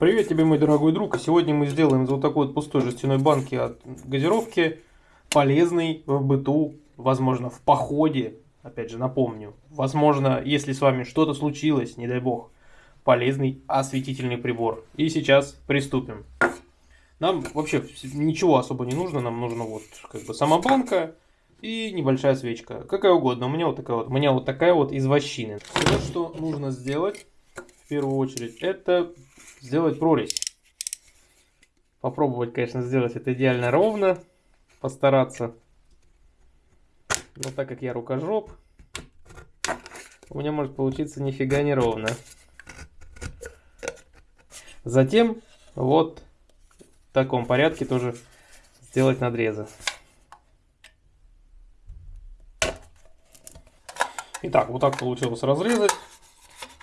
Привет тебе, мой дорогой друг. Сегодня мы сделаем из вот такой вот пустой жестяной банки от газировки полезный в быту, возможно, в походе. Опять же, напомню. Возможно, если с вами что-то случилось, не дай бог, полезный осветительный прибор. И сейчас приступим. Нам вообще ничего особо не нужно. Нам нужна вот как бы сама банка и небольшая свечка. Какая угодно. У меня вот такая вот, у меня вот такая вот из вощины. Все, что нужно сделать в первую очередь, это сделать прорезь. Попробовать, конечно, сделать это идеально ровно. Постараться. Но так как я рукожоп, у меня может получиться нифига не ровно. Затем вот в таком порядке тоже сделать надрезы. Итак, вот так получилось разрезать.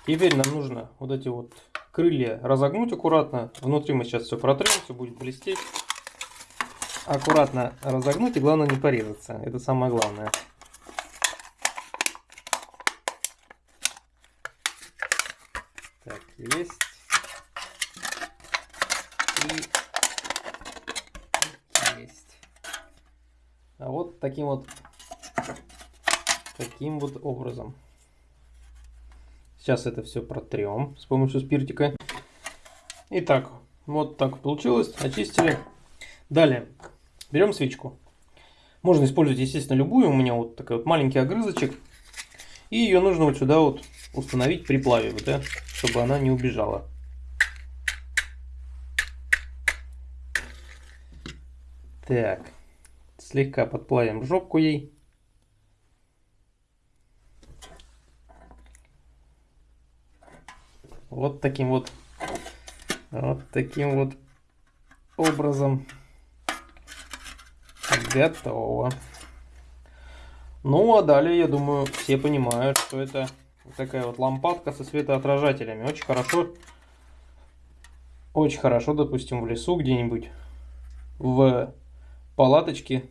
Теперь нам нужно вот эти вот крылья разогнуть аккуратно. Внутри мы сейчас все протрем, все будет блестеть. Аккуратно разогнуть и главное не порезаться. Это самое главное. Так, есть. И есть. А вот таким вот таким вот образом. Сейчас это все протрем с помощью спиртика. Итак, вот так получилось. Очистили. Далее берем свечку. Можно использовать, естественно, любую. У меня вот такой вот маленький огрызочек. И ее нужно вот сюда вот установить при плаве, да, чтобы она не убежала. Так, слегка подплавим жопку ей. Вот таким вот, вот таким вот образом. Готово. Ну, а далее, я думаю, все понимают, что это такая вот лампадка со светоотражателями. Очень хорошо, очень хорошо, допустим, в лесу где-нибудь, в палаточке,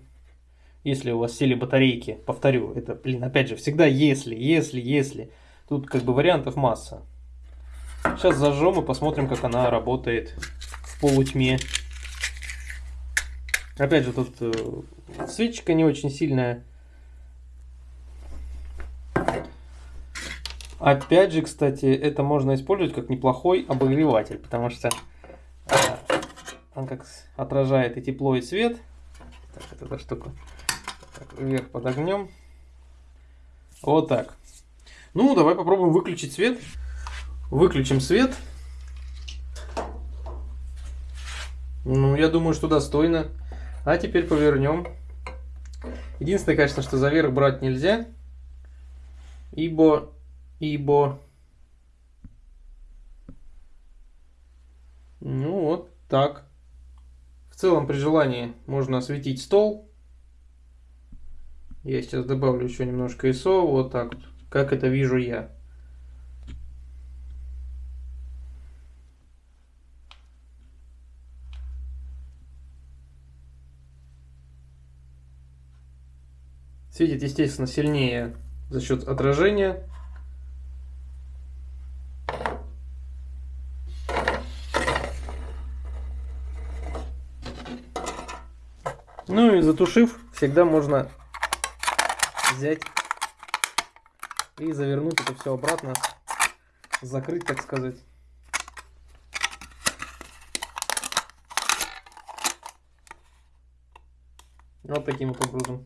если у вас сели батарейки. Повторю, это, блин, опять же, всегда если, если, если. Тут как бы вариантов масса. Сейчас зажжем и посмотрим, как она работает в полутьме. Опять же, тут э, свечка не очень сильная. Опять же, кстати, это можно использовать как неплохой обогреватель, потому что э, он как отражает и тепло, и свет. Так, вот эта штука так, вверх подогнем. Вот так. Ну, давай попробуем выключить свет. Выключим свет. Ну, я думаю, что достойно. А теперь повернем. Единственное, конечно, что за верх брать нельзя. Ибо... Ибо... Ну, вот так. В целом, при желании можно осветить стол. Я сейчас добавлю еще немножко ISO. Вот так. Как это вижу я. Светит, естественно, сильнее за счет отражения. Ну и затушив, всегда можно взять и завернуть это все обратно, закрыть, так сказать. Вот таким вот образом.